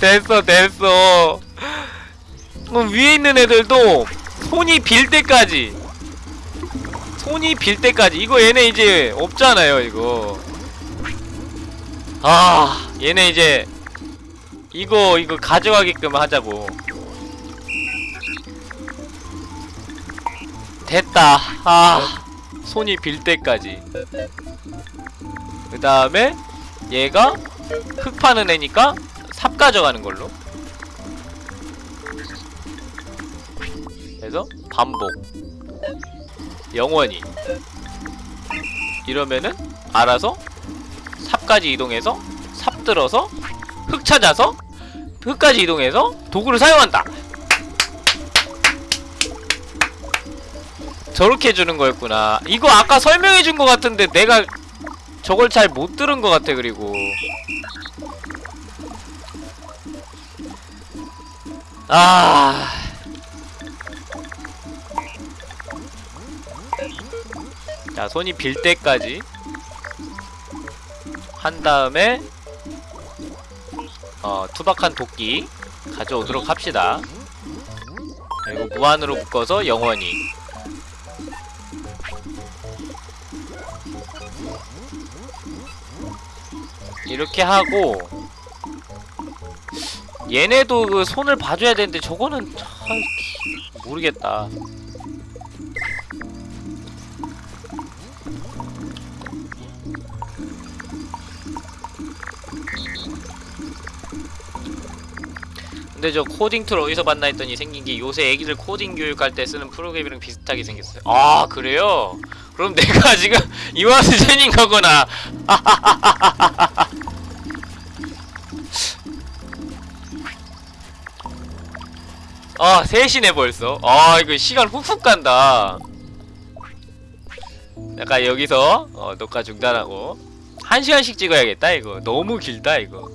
됐어 됐어. 그럼 위에 있는 애들도 손이 빌 때까지 손이 빌 때까지. 이거 얘네 이제 없잖아요 이거. 아 얘네 이제 이거 이거 가져가게끔 하자고. 됐다. 아 손이 빌 때까지. 그 다음에 얘가 흙 파는 애니까 삽 가져가는 걸로. 그래서 반복 영원히. 이러면은 알아서 삽까지 이동해서 삽 들어서 흙 찾아서 흙까지 이동해서 도구를 사용한다. 저렇게 해주는 거였구나. 이거 아까 설명해준 거 같은데 내가 저걸 잘 못 들은 거 같아 그리고. 아 자, 손이 빌 때까지 한 다음에 어, 투박한 도끼 가져오도록 합시다. 그리고 무한으로 묶어서 영원히 이렇게 하고 얘네도 그 손을 봐줘야 되는데 저거는 참 모르겠다. 근데 저 코딩 tool 어디서 봤나 했더니 생긴 게 요새 애기들 코딩 교육할 때 쓰는 프로그램이랑 비슷하게 생겼어요. 아 그래요? 그럼 내가 지금 이와스 젠인 거구나. 아 셋이네 벌써. 아 이거 시간 훅훅 간다. 약간 여기서 어, 녹화 중단하고 한 시간씩 찍어야겠다 이거. 너무 길다 이거.